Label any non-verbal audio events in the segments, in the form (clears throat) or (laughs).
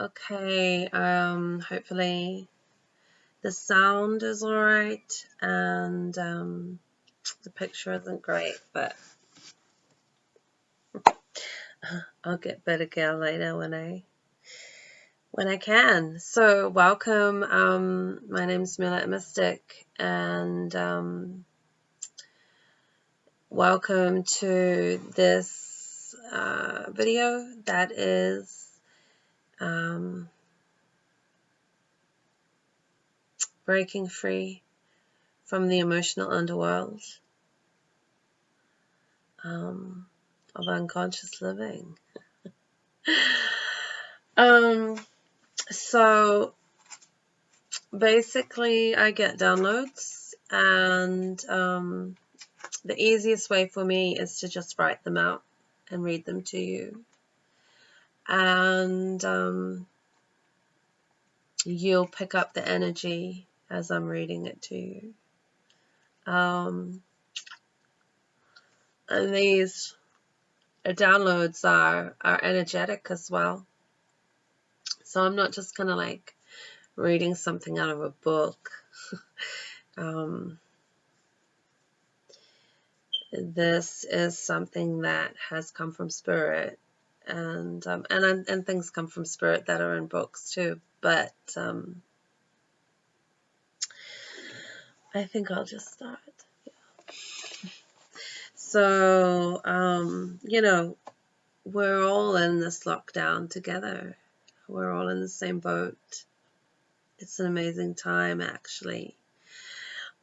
Okay, um, hopefully the sound is alright and um, the picture isn't great, but (laughs) I'll get better gear later when I when I can. So welcome. Um, my name's Mila Mystic, and um, welcome to this uh, video that is um, breaking free from the emotional underworld um, of unconscious living. (laughs) um, so basically, I get downloads, and um, the easiest way for me is to just write them out and read them to you and um, you'll pick up the energy as I'm reading it to you. Um, and these downloads are, are energetic as well. So I'm not just kind of like reading something out of a book. (laughs) um, this is something that has come from spirit and um, and and things come from spirit that are in books too. But um, I think I'll just start. Yeah. So um, you know, we're all in this lockdown together. We're all in the same boat. It's an amazing time, actually.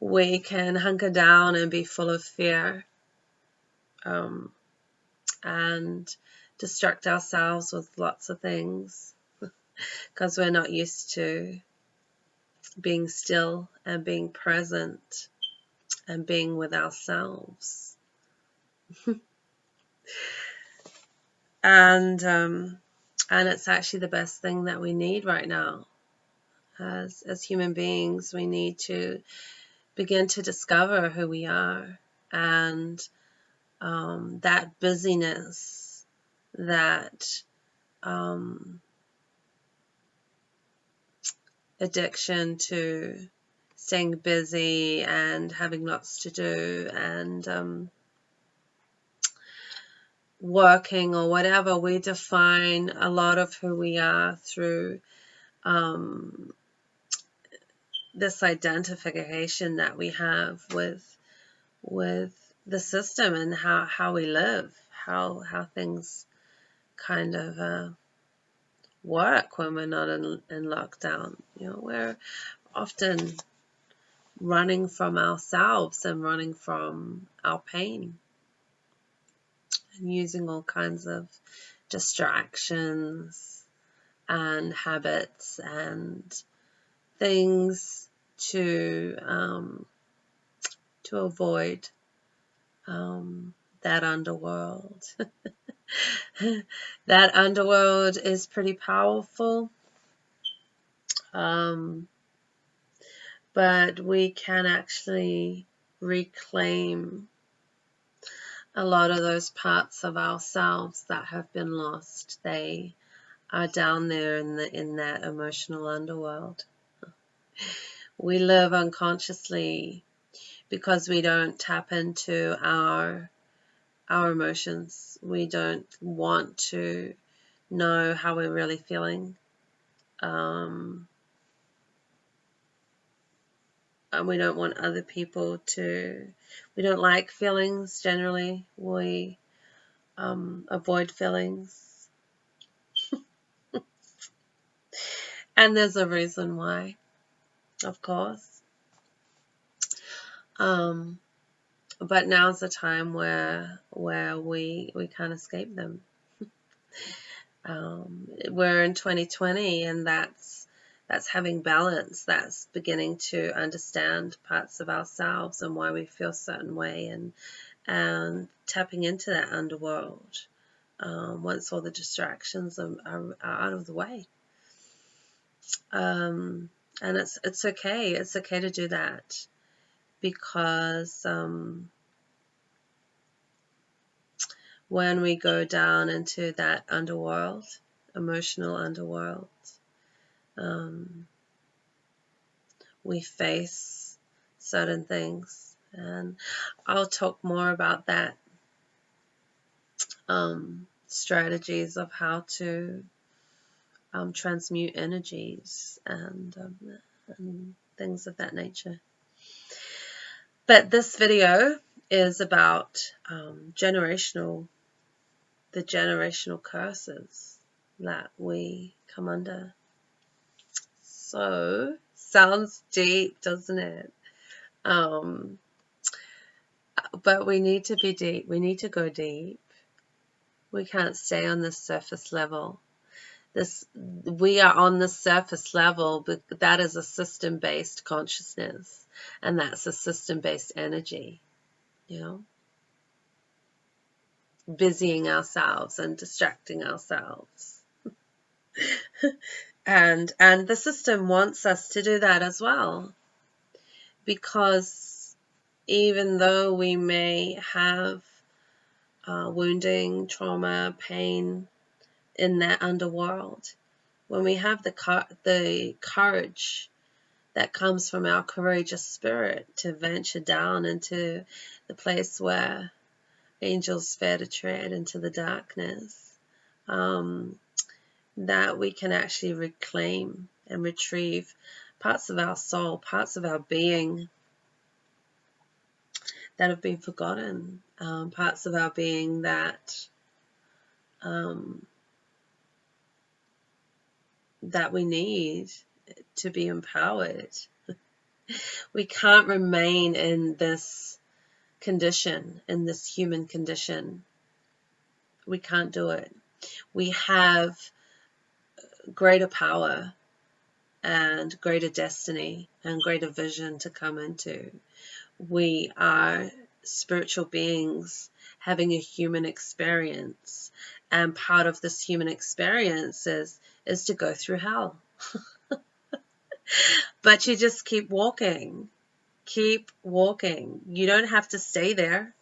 We can hunker down and be full of fear. Um, and distract ourselves with lots of things (laughs) because we're not used to being still and being present and being with ourselves. (laughs) and um, and it's actually the best thing that we need right now. As as human beings, we need to begin to discover who we are and um, that busyness that um, addiction to staying busy and having lots to do and um, working or whatever, we define a lot of who we are through um, this identification that we have with with the system and how, how we live, how how things kind of uh, work when we're not in, in lockdown. You know, we're often running from ourselves and running from our pain and using all kinds of distractions and habits and things to um, to avoid um, that underworld. (laughs) that underworld is pretty powerful. Um, but we can actually reclaim a lot of those parts of ourselves that have been lost. They are down there in the in that emotional underworld. We live unconsciously because we don't tap into our our emotions. We don't want to know how we're really feeling. Um, and we don't want other people to, we don't like feelings generally. We um, avoid feelings. (laughs) and there's a reason why, of course. Um, but now's the time where where we we can't escape them. (laughs) um, we're in 2020, and that's that's having balance. That's beginning to understand parts of ourselves and why we feel a certain way, and and tapping into that underworld um, once all the distractions are, are, are, out of the way. Um, and it's it's okay. It's okay to do that because um, when we go down into that underworld, emotional underworld, um, we face certain things. And I'll talk more about that um, strategies of how to um, transmute energies and, um, and things of that nature. But this video is about um, generational, the generational curses that we come under. So, sounds deep, doesn't it? Um, but we need to be deep. We need to go deep. We can't stay on the surface level. This we are on the surface level, but that is a system-based consciousness, and that's a system-based energy. You know, busying ourselves and distracting ourselves. (laughs) and and the system wants us to do that as well because even though we may have uh, wounding, trauma, pain in that underworld, when we have the the courage that comes from our courageous spirit to venture down into the place where angels fear to tread into the darkness, um, that we can actually reclaim and retrieve parts of our soul, parts of our being that have been forgotten, um, parts of our being that um, that we need to be empowered. we can't remain in this condition, in this human condition. We can't do it. We have greater power and greater destiny and greater vision to come into we are spiritual beings having a human experience. And part of this human experience is, is to go through hell. (laughs) but you just keep walking. Keep walking. You don't have to stay there.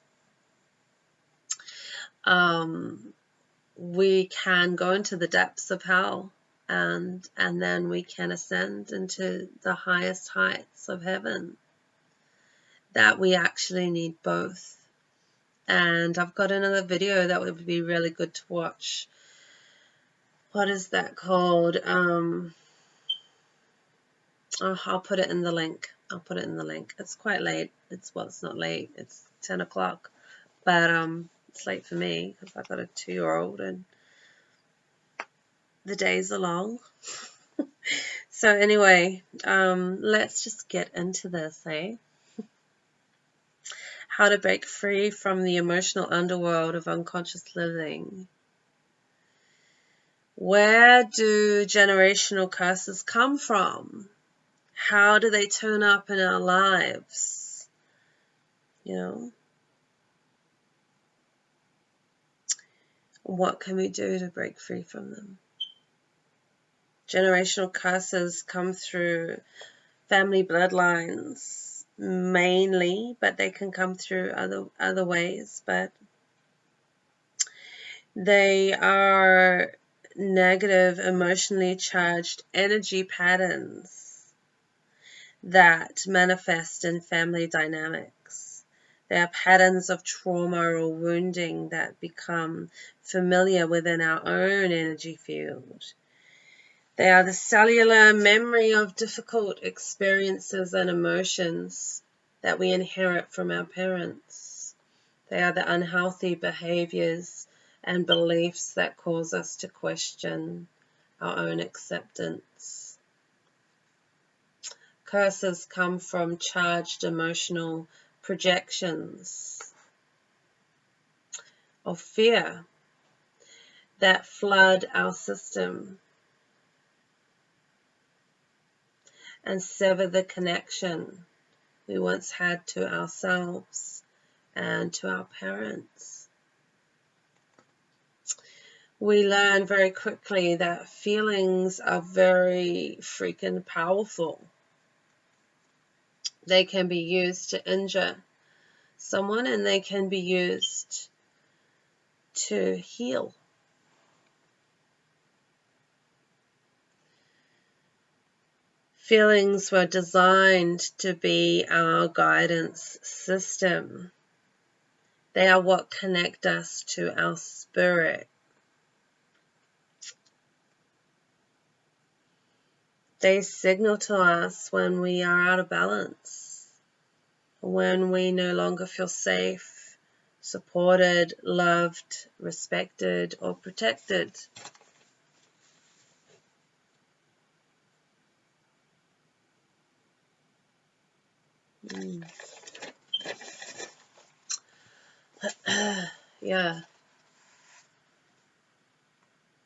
Um, we can go into the depths of hell and and then we can ascend into the highest heights of heaven that we actually need both. And I've got another video that would be really good to watch. What is that called? Um, oh, I'll put it in the link. I'll put it in the link. It's quite late. It's well, it's not late. It's 10 o'clock, but um, it's late for me because I've got a two-year-old and the days are long. (laughs) so anyway, um, let's just get into this, eh? How to break free from the emotional underworld of unconscious living. Where do generational curses come from? How do they turn up in our lives? You know? What can we do to break free from them? Generational curses come through family bloodlines, mainly, but they can come through other other ways. But they are negative, emotionally charged energy patterns that manifest in family dynamics. They are patterns of trauma or wounding that become familiar within our own energy field. They are the cellular memory of difficult experiences and emotions that we inherit from our parents. They are the unhealthy behaviors and beliefs that cause us to question our own acceptance. Curses come from charged emotional projections of fear that flood our system and sever the connection we once had to ourselves and to our parents. We learn very quickly that feelings are very freaking powerful. They can be used to injure someone and they can be used to heal. Feelings were designed to be our guidance system. They are what connect us to our spirit. They signal to us when we are out of balance, when we no longer feel safe, supported, loved, respected, or protected. Mm. (clears throat) yeah.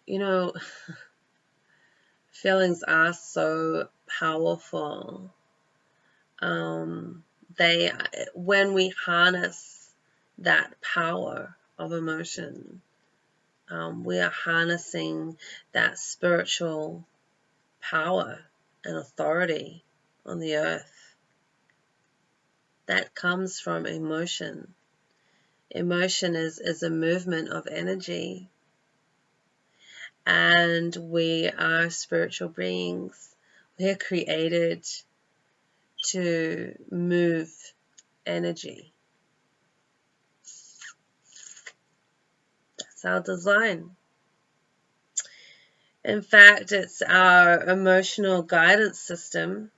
You know, (laughs) feelings are so powerful. Um, they, when we harness that power of emotion, um, we are harnessing that spiritual power and authority on the earth. That comes from emotion. Emotion is, is a movement of energy and we are spiritual beings. We are created to move energy. That's our design. In fact, it's our emotional guidance system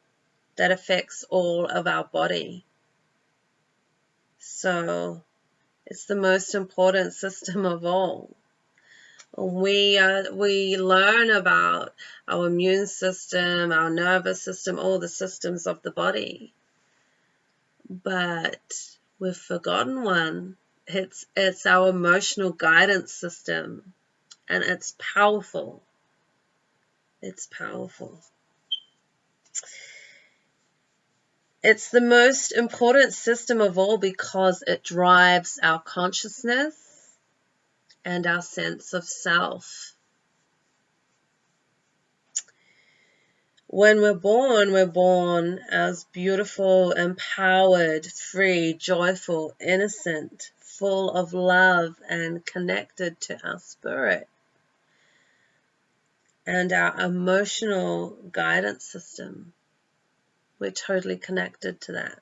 that affects all of our body. So it's the most important (laughs) system of all we uh, we learn about our immune system, our nervous system, all the systems of the body. But we've forgotten one. It's it's our emotional guidance system, and it's powerful. It's powerful. It's the most important system of all because it drives our consciousness and our sense of self. When we're born, we're born as beautiful, empowered, free, joyful, innocent, full of love, and connected to our spirit and our emotional guidance system. We're totally connected to that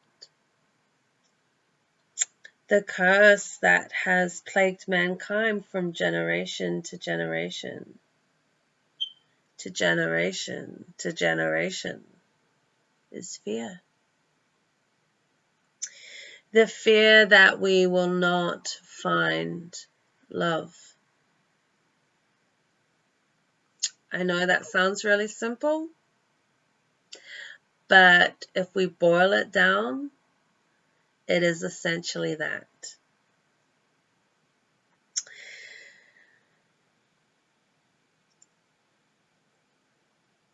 the curse that has plagued mankind from generation to generation to generation to generation is fear. The fear that we will not find love. I know that sounds really simple, but if we boil it down, it is essentially that.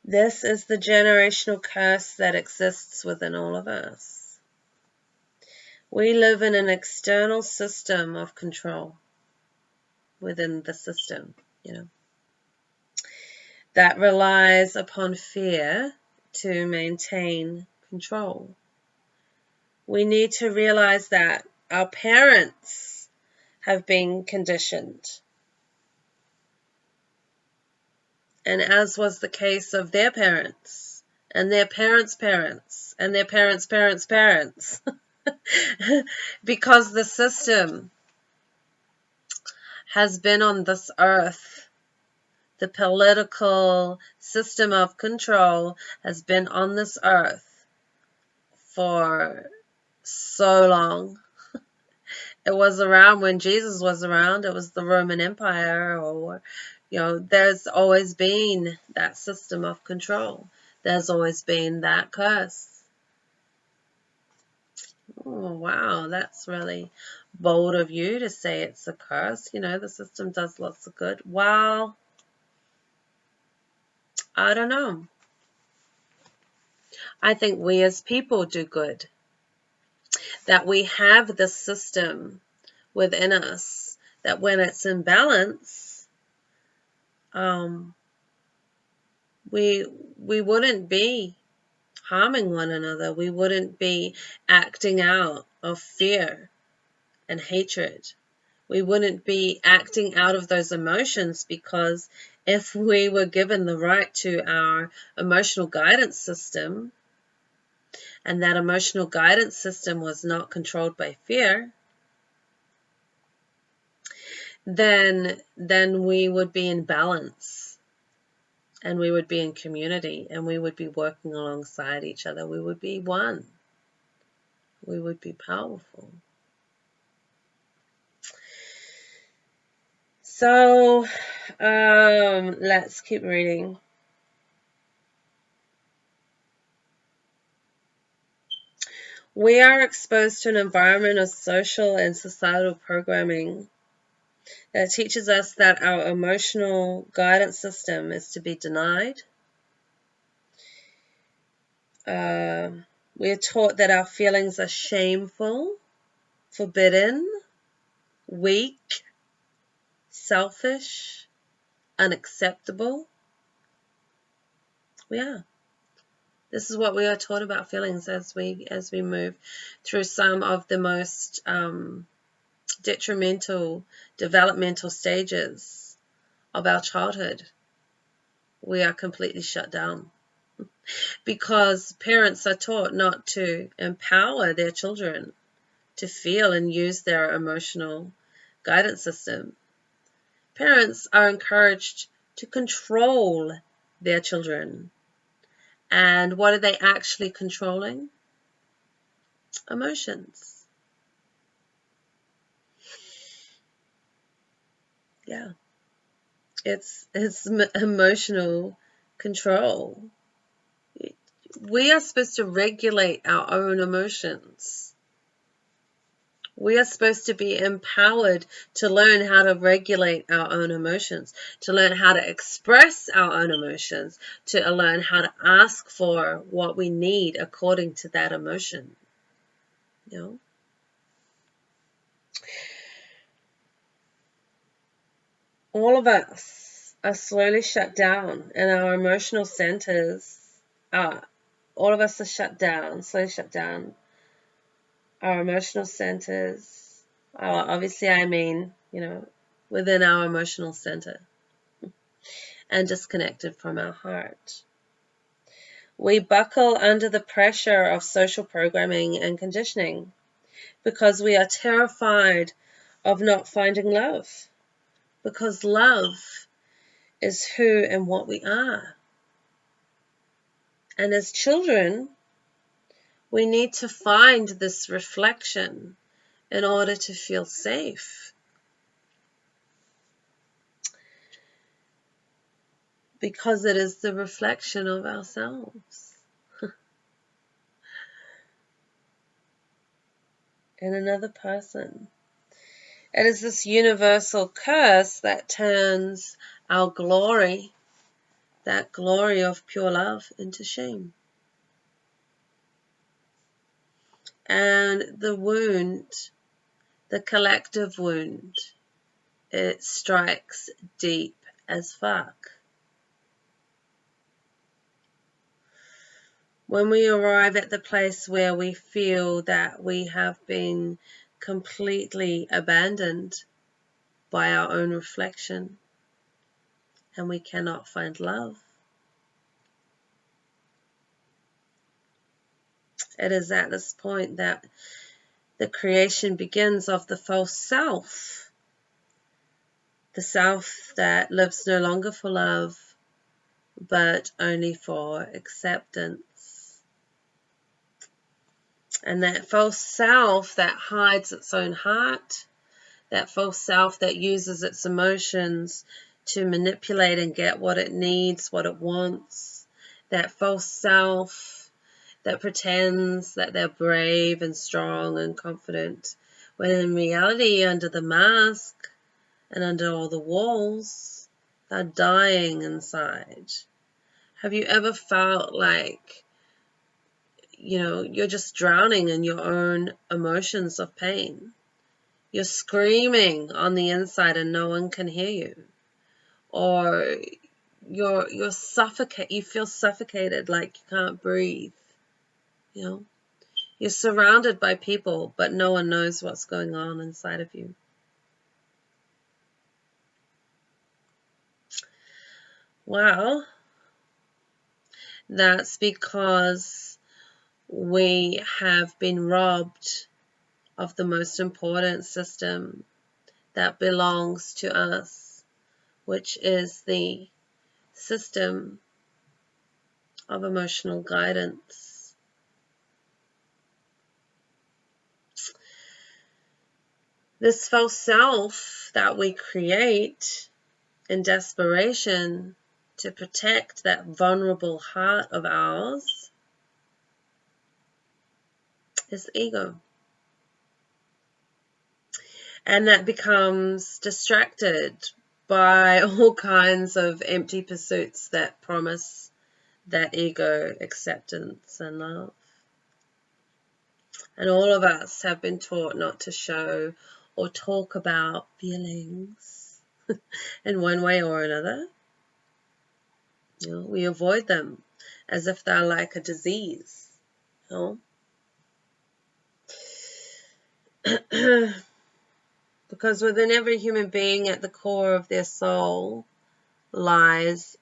This is the generational curse that exists within all of us. We live in an external system of control within the system, you know, that relies upon fear to maintain control we need to realize that our parents have been conditioned. And as was the case of their parents, and their parents' parents, and their parents' parents' parents, (laughs) because the system has been on this earth. The political system of control has been on this earth for so long. (laughs) it was around when Jesus was around. It was the Roman Empire or, you know, there's always been that system of control. There's always been that curse. Oh, wow, that's really bold of you to say it's a curse. You know, the system does lots of good. Well, I don't know. I think we as people do good that we have the system within us that when it's in balance, um, we we wouldn't be harming one another. We wouldn't be acting out of fear and hatred. We wouldn't be acting out of those emotions because if we were given the right to our emotional guidance system, and that emotional guidance system was not controlled by fear, then then we would be in balance and we would be in community and we would be working alongside each other. We would be one. We would be powerful. So um, let's keep reading. We are exposed to an environment of social and societal programming that teaches us that our emotional guidance system is to be denied. Uh, we are taught that our feelings are shameful, forbidden, weak, selfish, unacceptable. We are. This is what we are taught about feelings as we as we move through some of the most um, detrimental developmental stages of our childhood. We are completely shut down (laughs) because parents are taught not to empower their children to feel and use their emotional guidance system Parents are encouraged to control their children. And what are they actually controlling? Emotions. Yeah. It's it's emotional control. We are supposed to regulate our own emotions. We are supposed to be empowered to learn how to regulate our own emotions, to learn how to express our own emotions, to learn how to ask for what we need according to that emotion. You know? All of us are slowly shut down, and our emotional centers are, all of us are shut down, slowly shut down our emotional centers. obviously, I mean, you know, within our emotional center and disconnected from our heart. We buckle under the pressure of social programming and conditioning because we are terrified of not finding love. Because love is who and what we are. And as children, we need to find this reflection in order to feel safe. Because it is the reflection of ourselves. (laughs) in another person. It is this universal curse that turns our glory, that glory of pure love, into shame. And the wound, the collective wound, it strikes deep as fuck. When we arrive at the place where we feel that we have been completely abandoned by our own reflection and we cannot find love, It is at this point that the creation begins of the false self, the self that lives no longer for love, but only for acceptance. And that false self that hides its own heart, that false self that uses its emotions to manipulate and get what it needs, what it wants, that false self that pretends that they're brave and strong and confident, when in reality, under the mask and under all the walls, they're dying inside. Have you ever felt like, you know, you're just drowning in your own emotions of pain? You're screaming on the inside and no one can hear you. Or you're you're suffocate you feel suffocated like you can't breathe you know, you're surrounded by people, but no one knows what's going on inside of you. Well, that's because we have been robbed of the most important system that belongs to us, which is the system of emotional guidance. This false self that we create in desperation to protect that vulnerable heart of ours is ego. And that becomes distracted by (laughs) all kinds of empty pursuits that promise that ego acceptance and love. And all of us have been taught not to show or talk about feelings (laughs) in one way or another. You know, we avoid them as if they're like a disease. You know? (clears throat) because within every human being at the core of their soul lies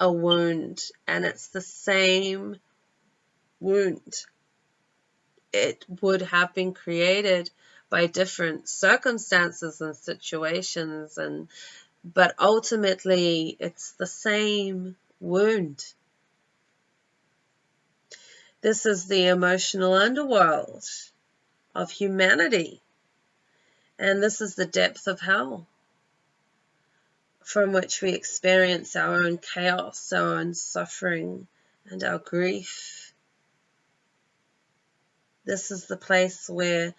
a wound, and it's the same wound. It would have been created by different circumstances and situations and but ultimately it's the same wound. This is the emotional underworld of humanity. And this is the depth of hell from which we experience our own chaos, our own suffering, and our grief. This is the place where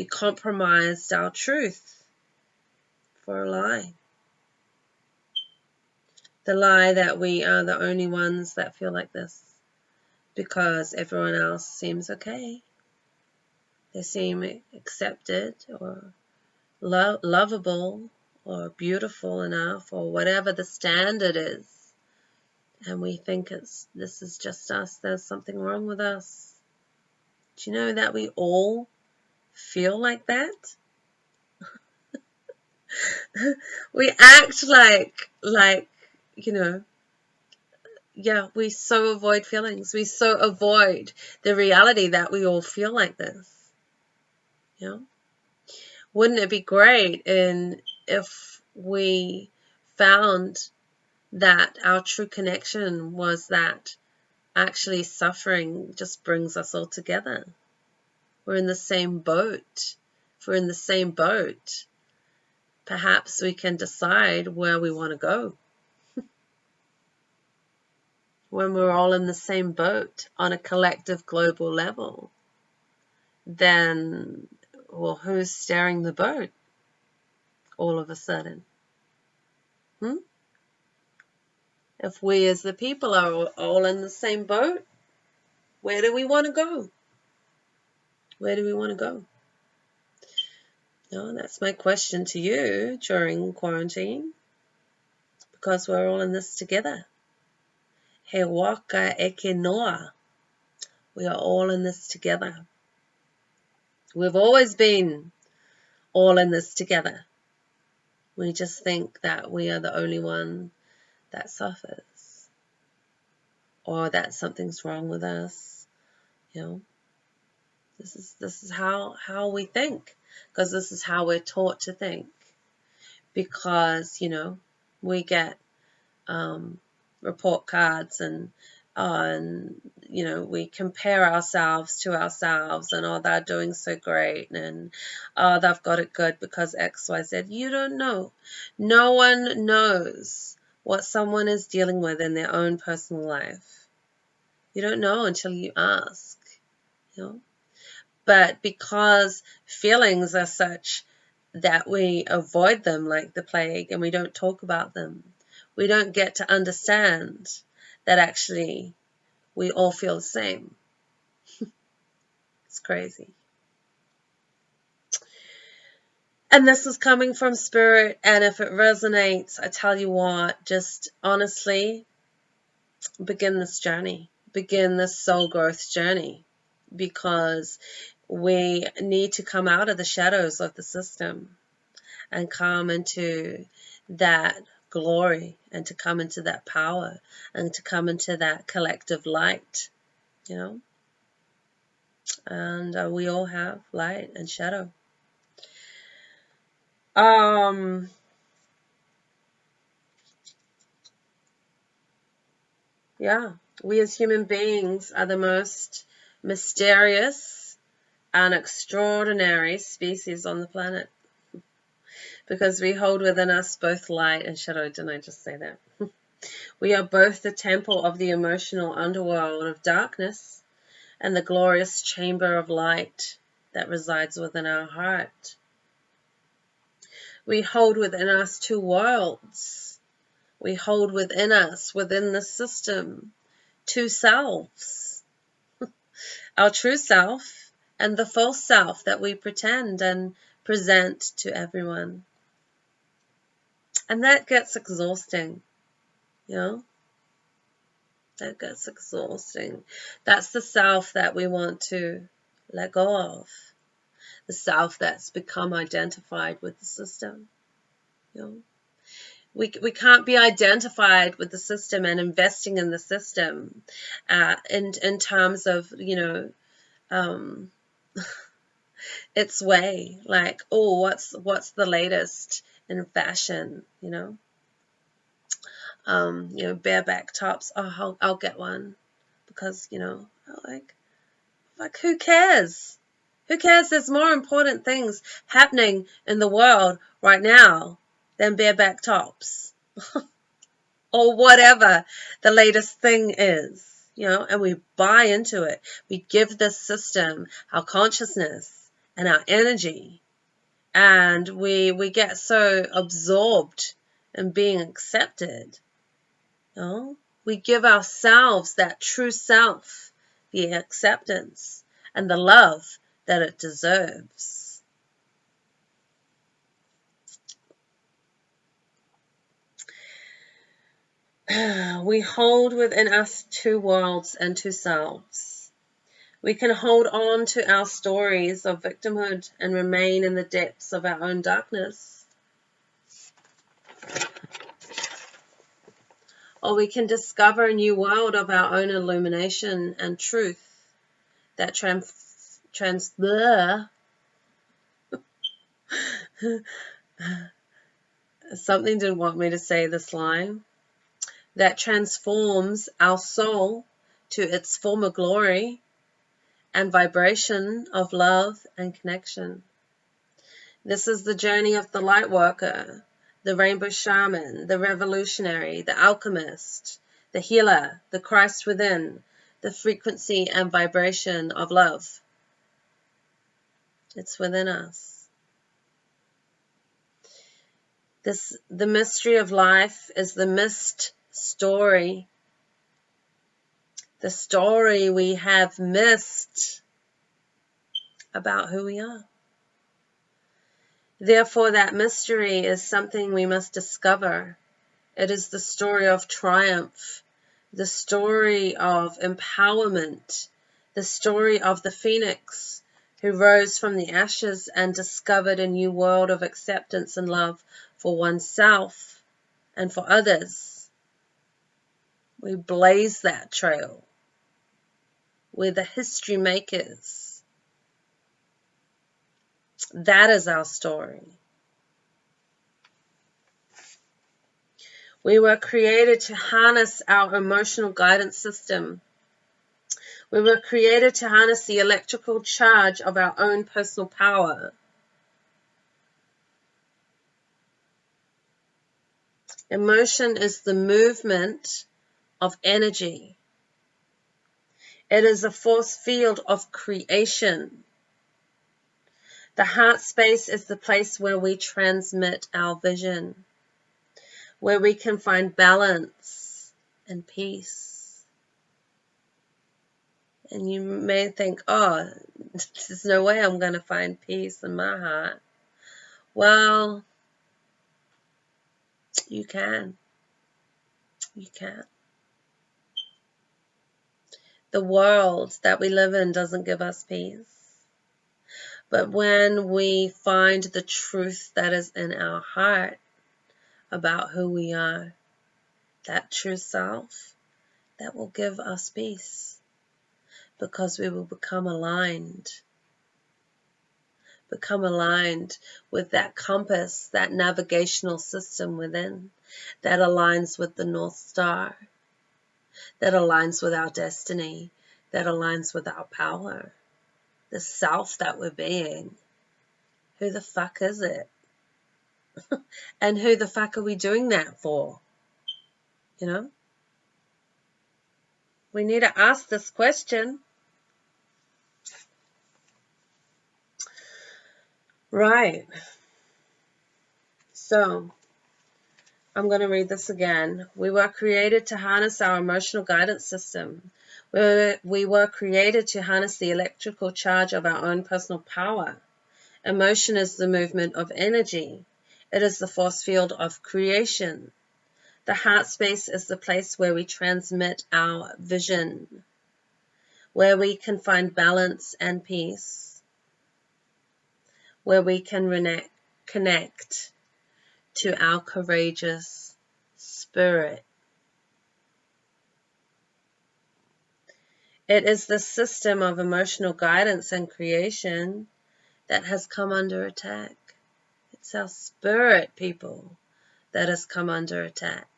we compromised our truth for a lie. The lie that we are the only ones that feel like this because everyone else seems okay. They seem accepted or lo lovable or beautiful enough or whatever the standard is. And we think it's this is just us, there's something wrong with us. Do you know that we all feel like that? (laughs) we act like like you know yeah we so avoid feelings we so avoid the reality that we all feel like this Yeah. wouldn't it be great in if we found that our true connection was that actually suffering just brings us all together. We're in the same boat. If we're in the same boat, perhaps we can decide where we want to go. (laughs) when we're all in the same boat on a collective global level, then, well, who's steering the boat? all of a sudden? Hmm? If we as the people are all in the same boat, where do we want to go? Where do we want to go? No, that's my question to you during quarantine. Because we're all in this together. He waka eke noa. We are all in this together. We've always been all in this together. We just think that we are the only one that suffers or that something's wrong with us. You know, this is this is how how we think because this is how we're taught to think. Because you know we get um, report cards and and you know we compare ourselves to ourselves and oh they're doing so great and oh they've got it good because xyz you don't know. No one knows what someone is dealing with in their own personal life. You don't know until you ask you know but because feelings are such that we avoid them like the plague and we don't talk about them we don't get to understand that actually we all feel the same. (laughs) it's crazy. And this is coming from spirit, and if it resonates, I tell you what, just honestly begin this journey, begin this soul growth journey, because we need to come out of the shadows of the system and come into that glory and to come into that power and to come into that collective light, you know. And uh, we all have light and shadow. Um, yeah, we as human beings are the most mysterious and extraordinary species on the planet because we hold within us both light and shadow. Didn't I just say that? (laughs) we are both the temple of the emotional underworld of darkness and the glorious chamber of light that resides within our heart. We hold within us two worlds. We hold within us, within the system, two selves. (laughs) our true self and the false self that we pretend and present to everyone. And that gets exhausting, you know? That gets exhausting. That's the self that we want to let go of. The self that's become identified with the system. You know? We, we can't be identified with the system and investing in the system uh, in, in terms of, you know, um, its way. Like, oh, what's what's the latest in fashion? You know, um, you know, bareback tops. Oh, I'll, I'll get one because you know, like, like who cares? Who cares? There's more important things happening in the world right now than bareback tops. (laughs) or whatever the latest thing is, you know, and we buy into it. We give this system our consciousness and our energy. And we we get so absorbed in being accepted. You know? We give ourselves that true self the acceptance and the love that it deserves. (sighs) We hold within us two worlds and two selves. We can hold on to our stories of victimhood and remain in the depths of our own darkness. Or we can discover a new world of our own illumination and truth that trans, trans (laughs) something didn't want me to say this line that transforms our soul to its former glory and vibration of love and connection. This is the journey of the light worker, the rainbow shaman, the revolutionary, the alchemist, the healer, the Christ within, the frequency and vibration of love. It's within us. This, the mystery of life is the missed story the story we have missed about who we are. Therefore, that mystery is something we must discover. It is the story of triumph, the story of empowerment, the story of the phoenix who rose from the ashes and discovered a new world of acceptance and love for oneself and for others. We blaze that trail. We're the history makers. That is our story. We were created to harness our emotional guidance system. We were created to harness the electrical charge of our own personal power. Emotion is the movement of energy. It is a force field of creation. The heart space is the place where we transmit our vision, where we can find balance and peace. And you may think, oh, (laughs) there's no way I'm going to find peace in my heart. Well, you can. You can the world that we live in doesn't give us peace. But when we find the truth that is in our heart, about who we are, that true self, that will give us peace because we will become aligned. Become aligned with that compass, that navigational system within that aligns with the North Star, that aligns with our destiny, that aligns with our power, the self that we're being. Who the fuck is it? (laughs) and who the fuck are we doing that for? You know? We need to ask this question. Right. So, I'm going to read this again. We were created to harness our emotional guidance system. We were, we were created to harness the electrical charge of our own personal power. Emotion is the movement of energy. It is the force field of creation. The heart space is the place where we transmit our vision, where we can find balance and peace, where we can connect to our courageous spirit. It is the system of emotional guidance and creation that has come under attack. It's our spirit, people, that has come under attack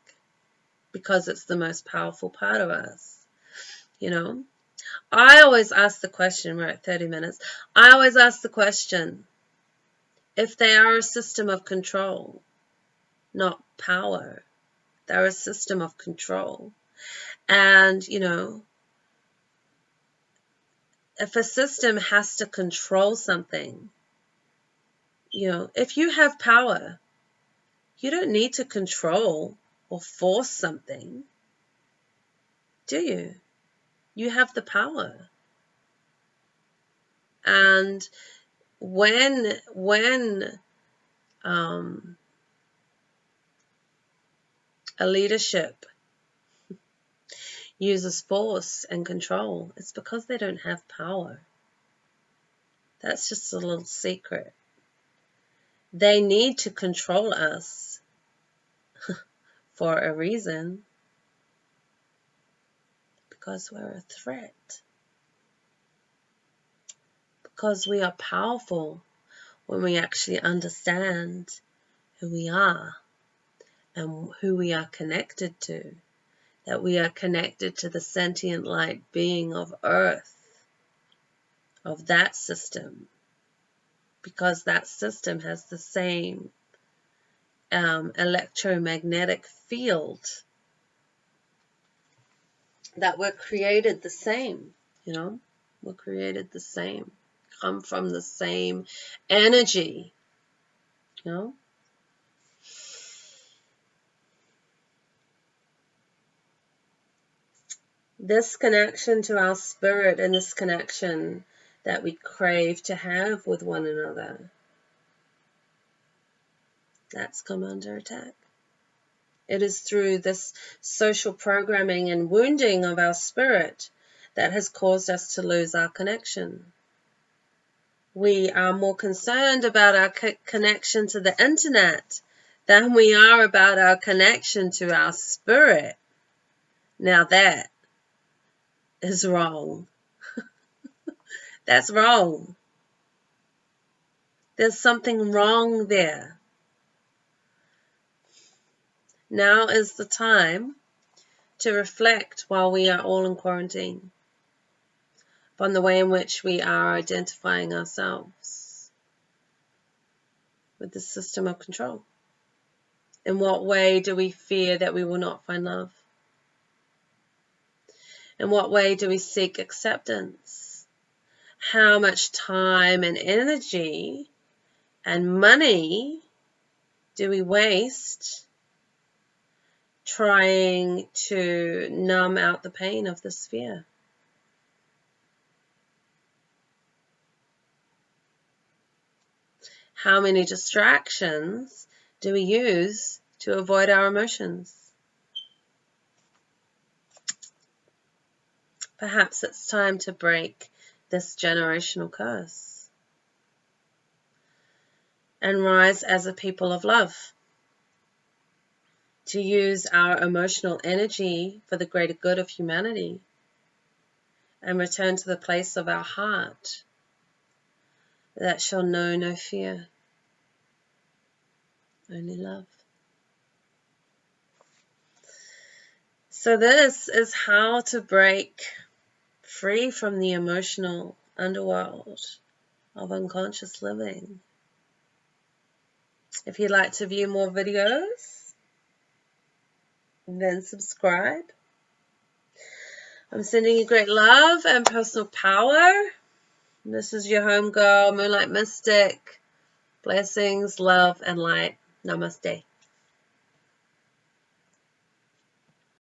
because it's the most powerful part of us. You know, I always ask the question, we're at 30 minutes. I always ask the question if they are a system of control, not power. They're a system of control. And, you know, if a system has to control something, you know, if you have power, you don't need to control or force something, do you? You have the power. And when when um, a leadership uses force and control, it's because they don't have power. That's just a little secret. They need to control us (laughs) for a reason because we're a threat. Because we are powerful when we actually understand who we are and who we are connected to, that we are connected to the sentient light being of earth, of that system, because that system has the same um, electromagnetic field that we're created the same, you know, we're created the same, come from the same energy, you know. This connection to our spirit and this connection that we crave to have with one another, that's come under attack. It is through this social programming and wounding of our spirit that has caused us to lose our connection. We are more concerned about our connection to the internet than we are about our connection to our spirit. Now that is wrong. (laughs) That's wrong. There's something wrong there. Now is the time to reflect while we are all in quarantine upon the way in which we are identifying ourselves with the system of control. In what way do we fear that we will not find love? In what way do we seek acceptance? How much time and energy and money do we waste trying to numb out the pain of this fear? How many distractions do we use to avoid our emotions? Perhaps it's time to break this generational curse and rise as a people of love. to use our emotional energy for the greater good of humanity and return to the place of our heart that shall know no fear, only love. So, this is how to break free from the emotional underworld of unconscious living. If you'd like to view more videos, then subscribe. I'm sending you great love and personal power. This is your home girl, Moonlight Mystic. Blessings, love, and light. Namaste.